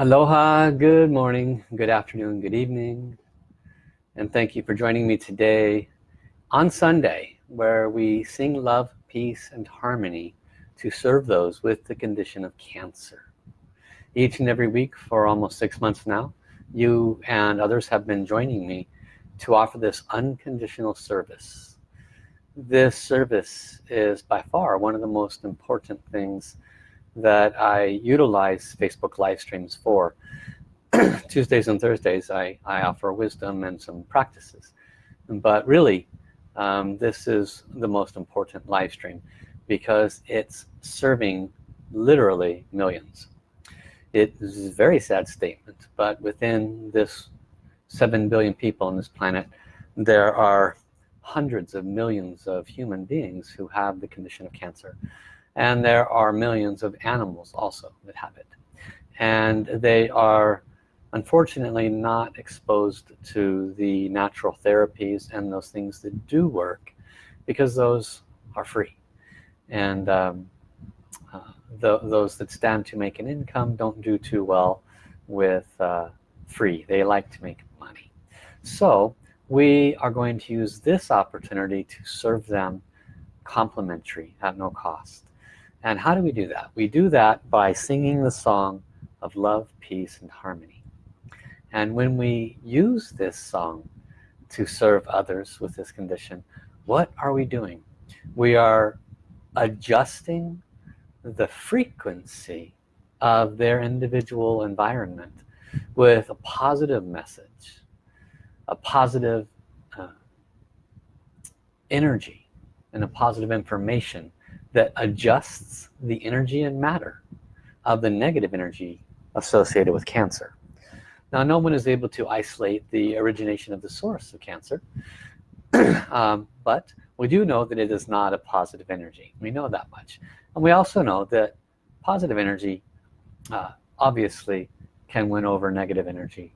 Aloha, good morning, good afternoon, good evening. And thank you for joining me today on Sunday where we sing love, peace, and harmony to serve those with the condition of cancer. Each and every week for almost six months now, you and others have been joining me to offer this unconditional service. This service is by far one of the most important things that I utilize Facebook live streams for. Tuesdays and Thursdays I, I offer wisdom and some practices. But really, um, this is the most important live stream because it's serving literally millions. It is a very sad statement, but within this 7 billion people on this planet, there are hundreds of millions of human beings who have the condition of cancer and there are millions of animals also that have it. And they are unfortunately not exposed to the natural therapies and those things that do work because those are free. And um, uh, the, those that stand to make an income don't do too well with uh, free. They like to make money. So we are going to use this opportunity to serve them complimentary at no cost and how do we do that? We do that by singing the song of love, peace, and harmony. And when we use this song to serve others with this condition, what are we doing? We are adjusting the frequency of their individual environment with a positive message, a positive uh, energy, and a positive information that adjusts the energy and matter of the negative energy associated with cancer. Now no one is able to isolate the origination of the source of cancer um, but we do know that it is not a positive energy. We know that much. And we also know that positive energy uh, obviously can win over negative energy.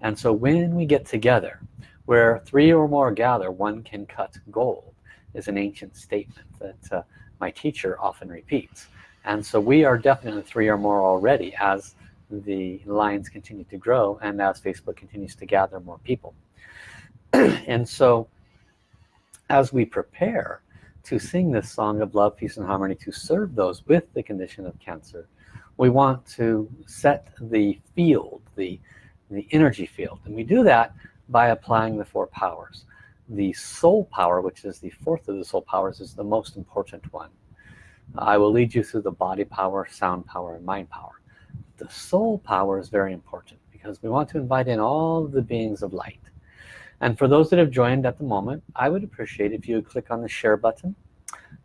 And so when we get together where three or more gather one can cut gold is an ancient statement that uh, my teacher often repeats. And so we are definitely three or more already as the lines continue to grow and as Facebook continues to gather more people. And so as we prepare to sing this song of love peace and harmony to serve those with the condition of cancer we want to set the field the the energy field. And we do that by applying the four powers the soul power which is the fourth of the soul powers is the most important one. I will lead you through the body power sound power and mind power. The soul power is very important because we want to invite in all the beings of light. And for those that have joined at the moment I would appreciate if you would click on the share button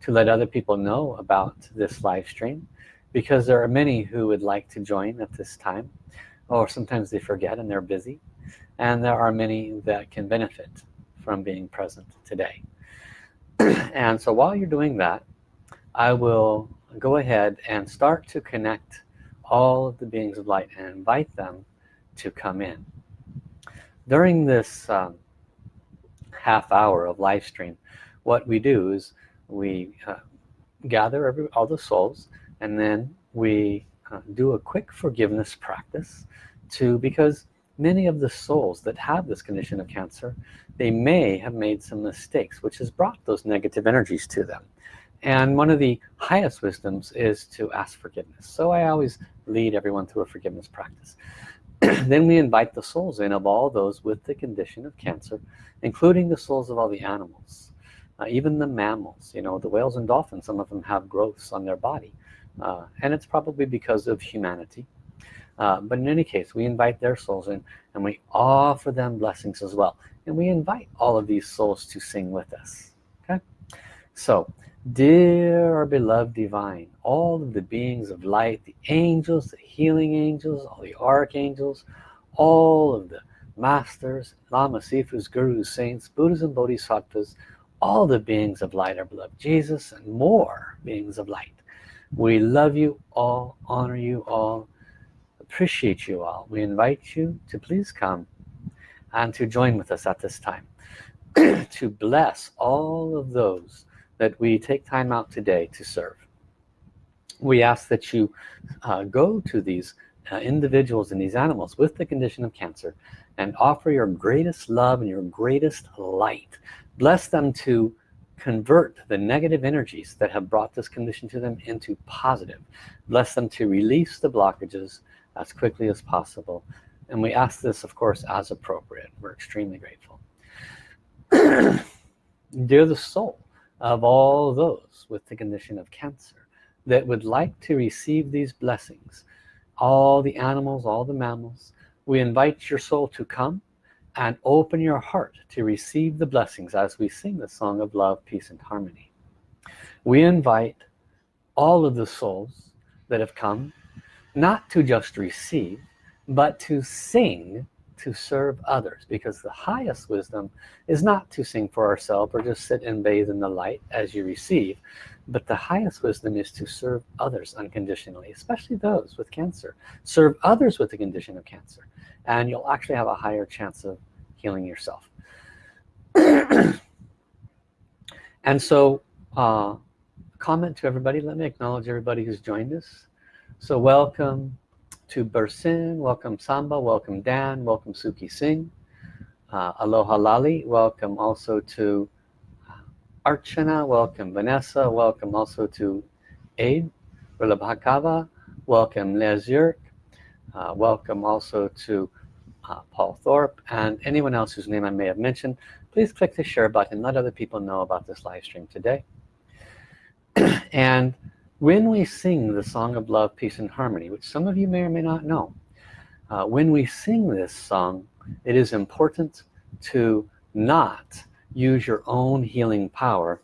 to let other people know about this live stream because there are many who would like to join at this time or sometimes they forget and they're busy and there are many that can benefit from being present today. And so while you're doing that I will go ahead and start to connect all of the beings of light and invite them to come in. During this um, half hour of live stream what we do is we uh, gather every, all the souls and then we uh, do a quick forgiveness practice to because many of the souls that have this condition of cancer they may have made some mistakes which has brought those negative energies to them. And one of the highest wisdoms is to ask forgiveness. So I always lead everyone through a forgiveness practice. Then we invite the souls in of all those with the condition of cancer including the souls of all the animals uh, even the mammals. You know the whales and dolphins some of them have growths on their body uh, and it's probably because of humanity uh, but in any case we invite their souls in and we offer them blessings as well. And we invite all of these souls to sing with us okay? So dear our beloved divine all of the beings of light the angels the healing angels all the archangels all of the masters lama sifus gurus saints buddhas and bodhisattvas all the beings of light our beloved. Jesus and more beings of light. We love you all honor you all appreciate you all. We invite you to please come and to join with us at this time to bless all of those that we take time out today to serve. We ask that you uh, go to these uh, individuals and these animals with the condition of cancer and offer your greatest love and your greatest light. Bless them to convert the negative energies that have brought this condition to them into positive. Bless them to release the blockages as quickly as possible. And we ask this of course as appropriate. We're extremely grateful. They're the soul of all those with the condition of cancer that would like to receive these blessings all the animals all the mammals we invite your soul to come and open your heart to receive the blessings as we sing the song of love peace and harmony. We invite all of the souls that have come not to just receive but to sing to serve others. Because the highest wisdom is not to sing for ourselves or just sit and bathe in the light as you receive but the highest wisdom is to serve others unconditionally especially those with cancer. Serve others with the condition of cancer and you'll actually have a higher chance of healing yourself. And so uh, comment to everybody. Let me acknowledge everybody who's joined us so welcome to Bursin, welcome Samba, welcome Dan, welcome Suki Singh, uh, Aloha Lali, welcome also to Archana, welcome Vanessa, welcome also to Aid, Rilabhakava, welcome Les Yerk, uh, welcome also to uh, Paul Thorpe and anyone else whose name I may have mentioned. Please click the share button let other people know about this live stream today. And when we sing the song of love peace and harmony which some of you may or may not know uh, when we sing this song it is important to not use your own healing power.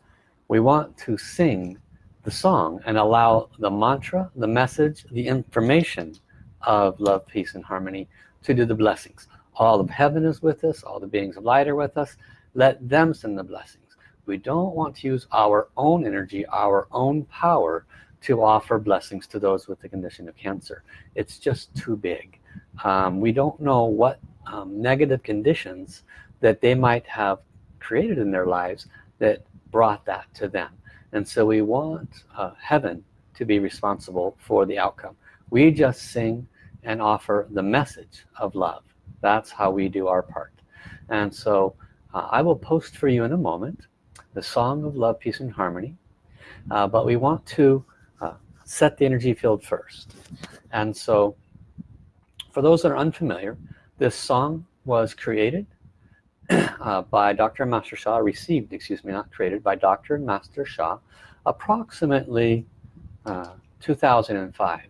We want to sing the song and allow the mantra the message the information of love peace and harmony to do the blessings. All of heaven is with us. All the beings of light are with us. Let them send the blessings. We don't want to use our own energy our own power to offer blessings to those with the condition of cancer. It's just too big. Um, we don't know what um, negative conditions that they might have created in their lives that brought that to them. And so we want uh, heaven to be responsible for the outcome. We just sing and offer the message of love. That's how we do our part. And so uh, I will post for you in a moment the song of love peace and harmony. Uh, but we want to set the energy field first and so for those that are unfamiliar this song was created uh, by Dr. Master Sha received excuse me not created by Dr. Master Sha approximately uh, 2005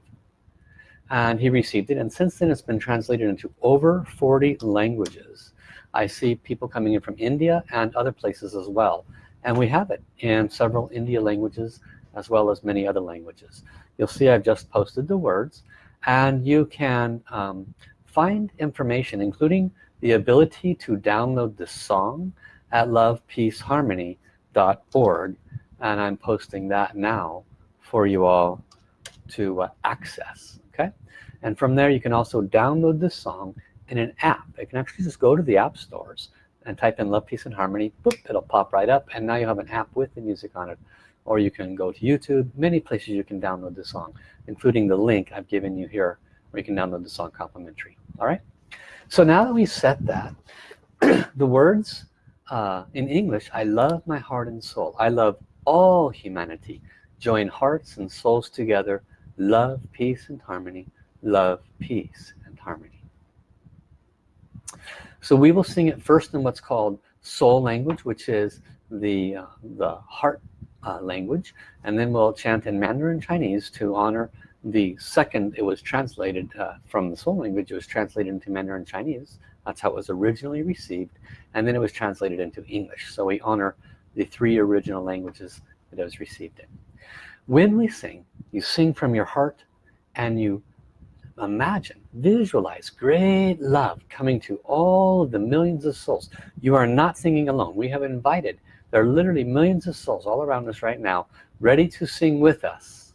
and he received it and since then it's been translated into over 40 languages I see people coming in from India and other places as well and we have it in several India languages as well as many other languages. You'll see I've just posted the words and you can um, find information including the ability to download the song at lovepeaceharmony.org and I'm posting that now for you all to uh, access okay? And from there you can also download the song in an app. You can actually just go to the app stores and type in love peace and harmony boop it'll pop right up and now you have an app with the music on it or you can go to YouTube. Many places you can download the song including the link I've given you here where you can download the song complimentary. All right? So now that we set that the words uh, in English I love my heart and soul. I love all humanity. Join hearts and souls together. Love peace and harmony. Love peace and harmony. So we will sing it first in what's called soul language which is the uh, the heart uh, language and then we'll chant in Mandarin Chinese to honor the second it was translated uh, from the soul language. It was translated into Mandarin Chinese. That's how it was originally received. And then it was translated into English. So we honor the three original languages that it was received in. When we sing you sing from your heart and you imagine visualize great love coming to all the millions of souls. You are not singing alone. We have invited there are literally millions of souls all around us right now ready to sing with us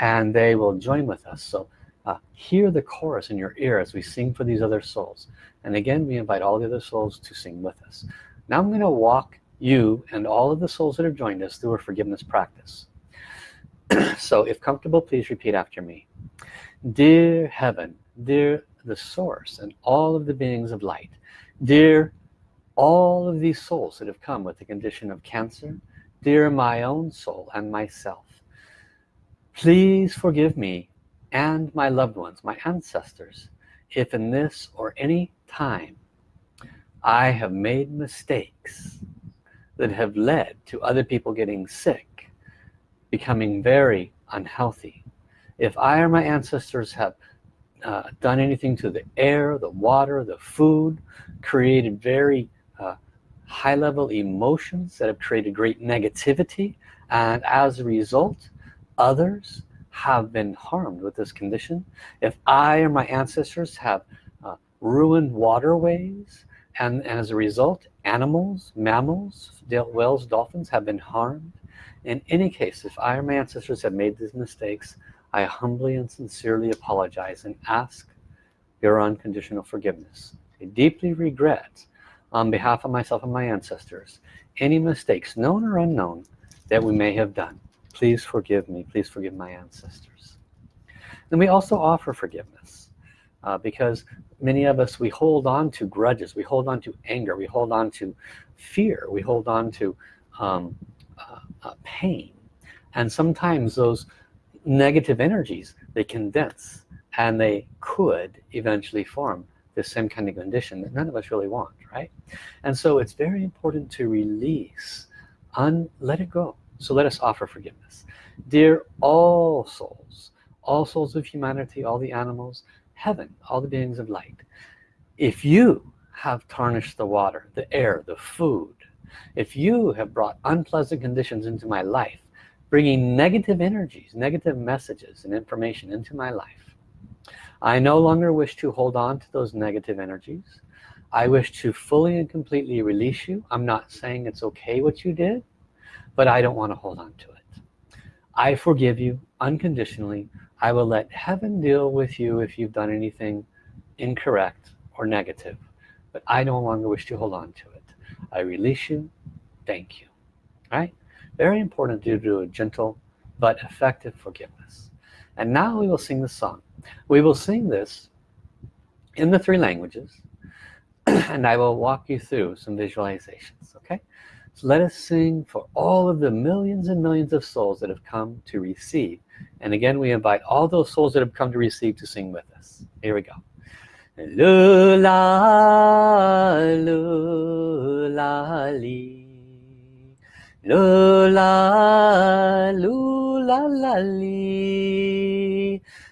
and they will join with us. So uh, hear the chorus in your ear as we sing for these other souls. And again we invite all the other souls to sing with us. Now I'm going to walk you and all of the souls that have joined us through a forgiveness practice. So if comfortable please repeat after me. Dear heaven dear the source and all of the beings of light dear all of these souls that have come with the condition of cancer dear my own soul and myself. Please forgive me and my loved ones my ancestors if in this or any time I have made mistakes that have led to other people getting sick becoming very unhealthy. If I or my ancestors have uh, done anything to the air the water the food created very high-level emotions that have created great negativity and as a result others have been harmed with this condition. If I or my ancestors have uh, ruined waterways and, and, as a result animals mammals whales dolphins have been harmed. In any case if I or my ancestors have made these mistakes I humbly and sincerely apologize and ask your unconditional forgiveness. I deeply regret on behalf of myself and my ancestors any mistakes known or unknown that we may have done. Please forgive me. Please forgive my ancestors. And we also offer forgiveness uh, because many of us we hold on to grudges. We hold on to anger. We hold on to fear. We hold on to um, uh, uh, pain. And sometimes those negative energies they condense and they could eventually form the same kind of condition that none of us really want right? And so it's very important to release un let it go. So let us offer forgiveness. Dear all souls all souls of humanity all the animals heaven all the beings of light if you have tarnished the water the air the food if you have brought unpleasant conditions into my life bringing negative energies negative messages and information into my life I no longer wish to hold on to those negative energies. I wish to fully and completely release you. I'm not saying it's okay what you did but I don't want to hold on to it. I forgive you unconditionally. I will let heaven deal with you if you've done anything incorrect or negative but I no longer wish to hold on to it. I release you. Thank you. All right? Very important to do a gentle but effective forgiveness. And now we will sing the song we will sing this in the three languages and I will walk you through some visualizations okay? So let us sing for all of the millions and millions of souls that have come to receive. And again we invite all those souls that have come to receive to sing with us. Here we go. Lula lula li. Lula, lula,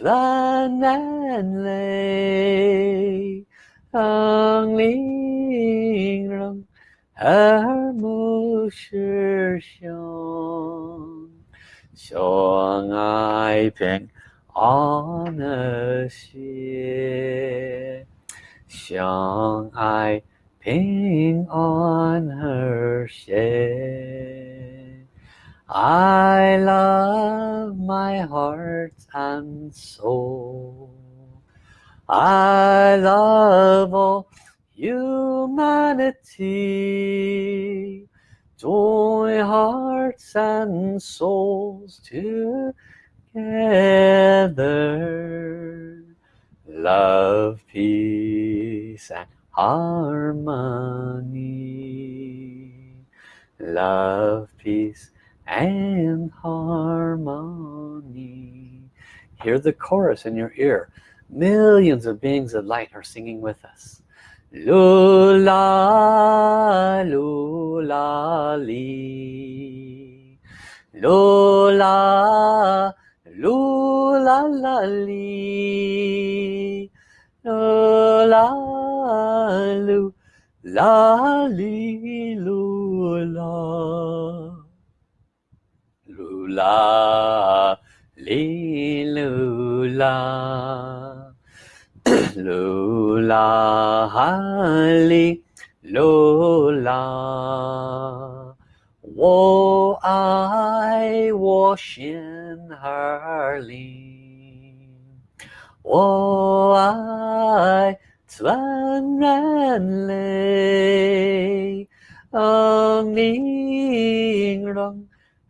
蓝蓝泪，让玲珑耳目是相，相爱平安和谐，相爱平安和谐。I love my heart and soul. I love all humanity. Join hearts and souls together. Love peace and harmony. Love peace and harmony. Hear the chorus in your ear. Millions of beings of light are singing with us. Lula lula li. Lula lula la li. Lula lu la li lula la li lu la 噜啦哩噜啦，我爱我心儿里，我爱全人类，宁让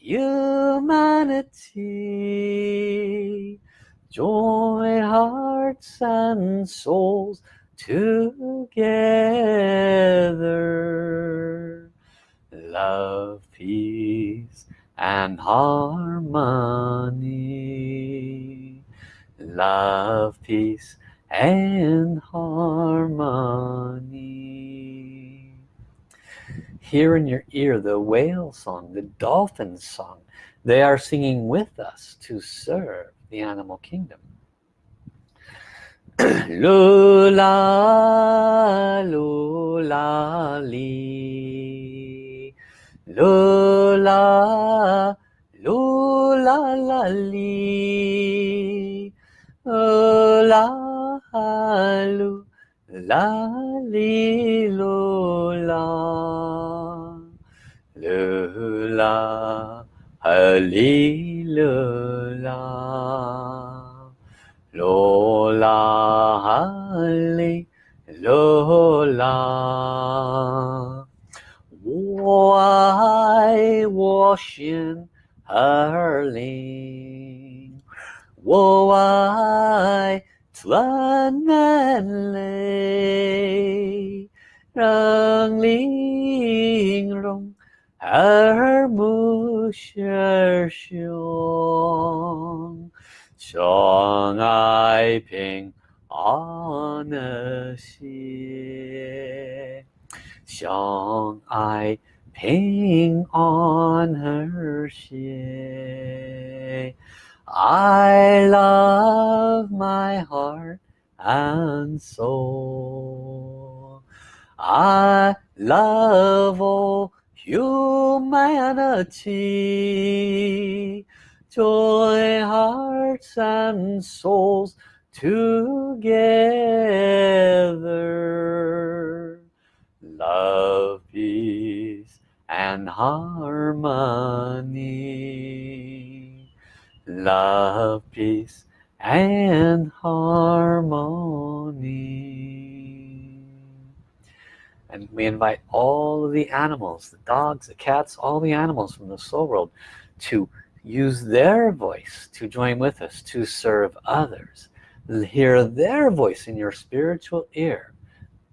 humanity. Join hearts and souls together. Love, peace, and harmony. Love, peace, and harmony. Hear in your ear the whale song, the dolphin song. They are singing with us to serve the animal kingdom. Lula, lula, li. Lula, lula, la, li. Lula, lula, 啦哩噜啦，噜啦，哈哩噜啦，噜啦哈哩噜啦。我爱我心儿里，我爱。全人类，让灵容耳目是相，相爱平安和谐，相爱平安和谐。I love my heart and soul. I love all humanity. Join hearts and souls together. Love peace and harmony love peace and harmony. And we invite all of the animals the dogs the cats all the animals from the soul world to use their voice to join with us to serve others. Hear their voice in your spiritual ear.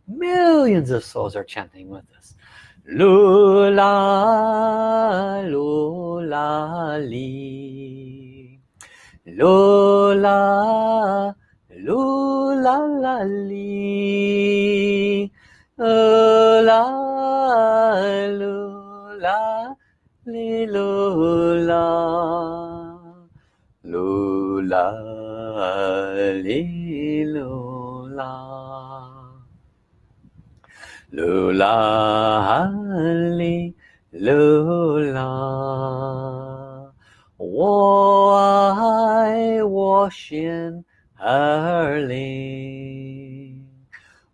Millions of souls are chanting with us. Lula lula li lula lula la li. La lula li lula lula li lula lula li lula 我爱我心儿灵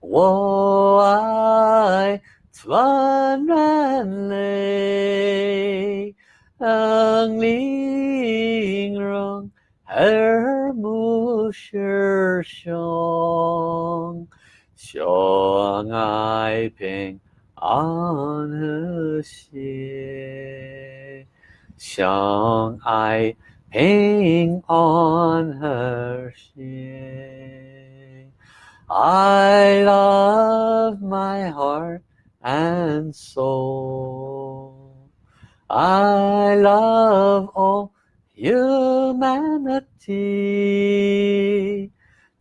我爱全人类，让灵容耳目是相，相爱平安和谐，相爱 hanging on her chain. I love my heart and soul. I love all humanity.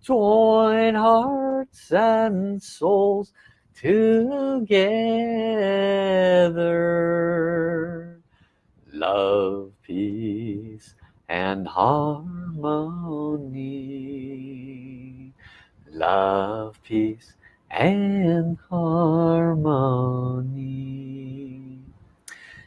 Join hearts and souls together. Love, peace, and harmony. Love peace and harmony.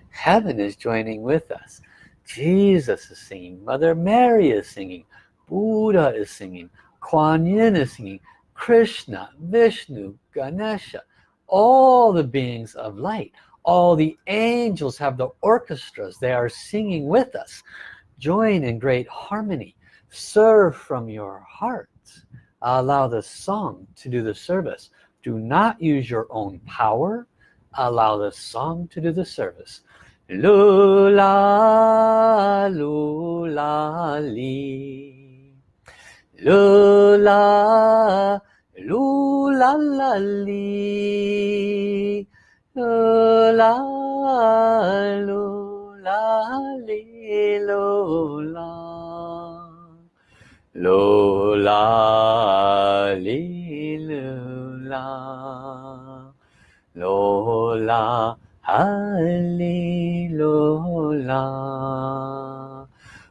Heaven is joining with us. Jesus is singing. Mother Mary is singing. Buddha is singing. Kuan Yin is singing. Krishna Vishnu Ganesha all the beings of light. All the angels have the orchestras. They are singing with us join in great harmony. Serve from your heart. Allow the song to do the service. Do not use your own power. Allow the song to do the service. Lula lula li. Lula lula la li. Lula lula li 哩噜啦，噜啦哩噜啦，噜啦哈哩噜啦。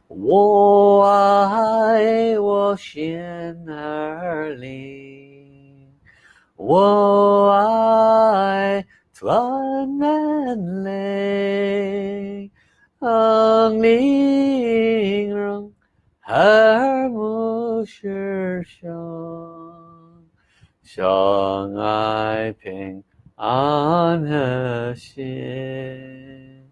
我爱我鲜儿灵，我爱团圆灵。ang lingrong her shi shang shang ai ping an he xie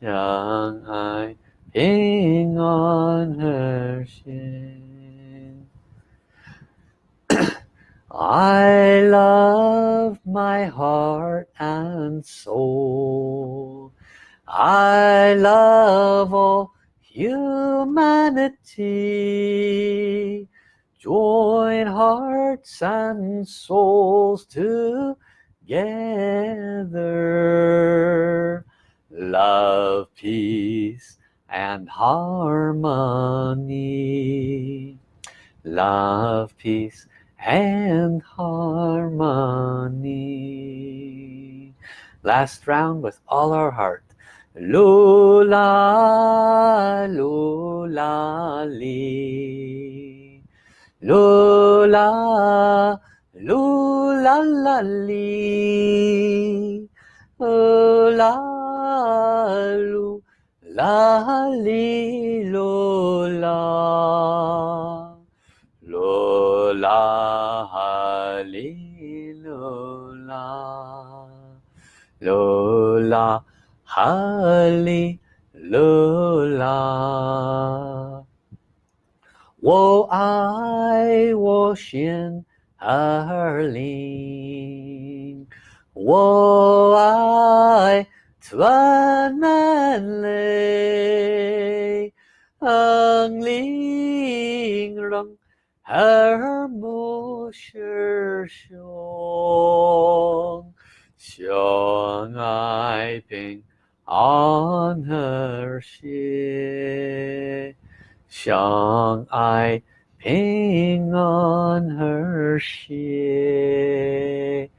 shang ai ping an her xie I love my heart and soul. I love all humanity. Join hearts and souls together. Love, peace, and harmony. Love, peace, and harmony last round with all our heart lula lula li lula lula la li lula lula li lula Lola. Hallelujah Lola Hallelujah 我爱我心儿灵，我爱团南泪，ang linh rong 耳目是胸，相爱平 安和谐，相爱平安和谐。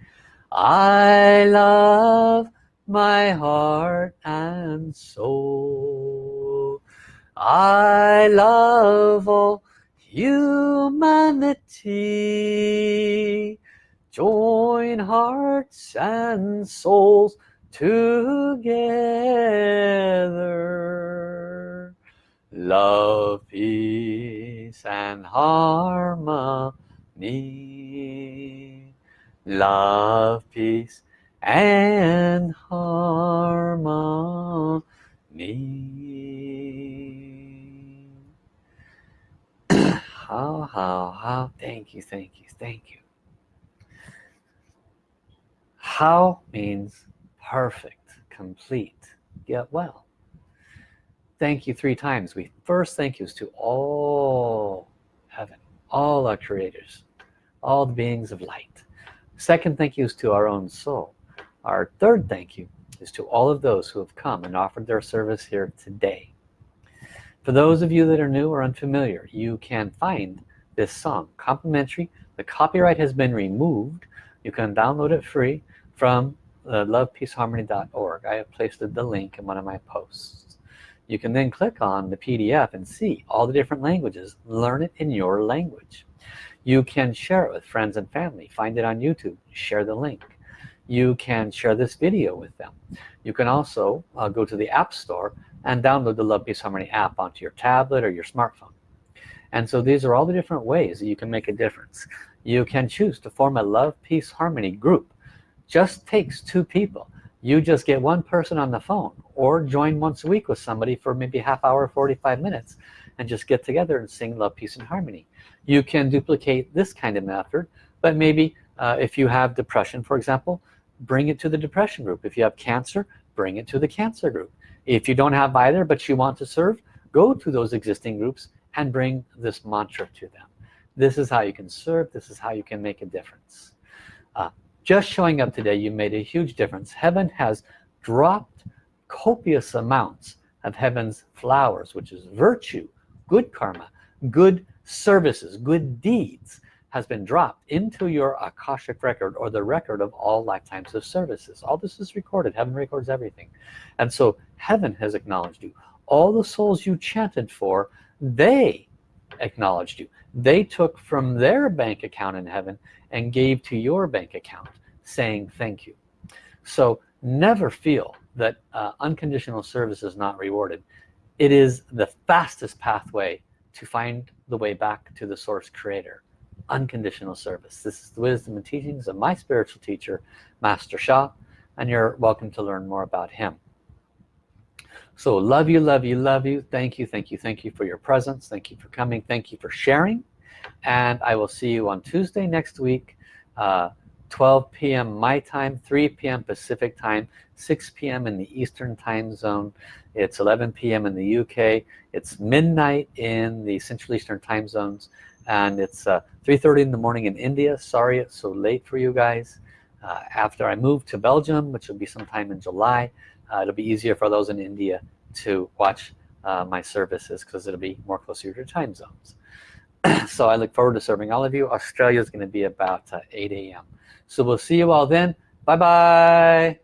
I love my heart and soul. I love all humanity join hearts and souls together. Love peace and harmony. Love peace and harmony. Hao hao hao? Thank you thank you thank you. Hao means perfect complete get well. Thank you three times. We first thank yous to all heaven all our creators all the beings of light. Second thank yous to our own soul. Our third thank you is to all of those who have come and offered their service here today. For those of you that are new or unfamiliar you can find this song complimentary. The copyright has been removed. You can download it free from uh, lovepeaceharmony.org I have placed the link in one of my posts. You can then click on the PDF and see all the different languages. Learn it in your language. You can share it with friends and family. Find it on YouTube. Share the link. You can share this video with them. You can also uh, go to the App Store and download the Love Peace Harmony app onto your tablet or your smartphone. And so these are all the different ways that you can make a difference. You can choose to form a Love Peace Harmony group just takes two people. You just get one person on the phone or join once a week with somebody for maybe half hour 45 minutes and just get together and sing love peace and harmony. You can duplicate this kind of method but maybe uh, if you have depression for example bring it to the depression group. If you have cancer bring it to the cancer group. If you don't have either but you want to serve go to those existing groups and bring this mantra to them. This is how you can serve. This is how you can make a difference. Uh, just showing up today you made a huge difference. Heaven has dropped copious amounts of heaven's flowers which is virtue. Good karma good services good deeds has been dropped into your Akashic record or the record of all lifetimes of services. All this is recorded. Heaven records everything. And so heaven has acknowledged you. All the souls you chanted for they acknowledged you. They took from their bank account in heaven and gave to your bank account saying thank you. So never feel that uh, unconditional service is not rewarded. It is the fastest pathway to find the way back to the source creator unconditional service. This is the wisdom and teachings of my spiritual teacher master Sha and you're welcome to learn more about him so love you love you love you thank you thank you thank you for your presence thank you for coming thank you for sharing and I will see you on Tuesday next week uh, 12 p.m. my time 3 p.m. Pacific time 6 p.m. in the Eastern time zone it's 11 p.m. in the UK it's midnight in the Central Eastern time zones and it's 3:30 uh, in the morning in India sorry it's so late for you guys uh, after I move to Belgium which will be sometime in July uh, it'll be easier for those in India to watch uh, my services because it'll be more closer to your time zones. So I look forward to serving all of you. Australia is going to be about uh, 8 a.m. so we'll see you all then. Bye bye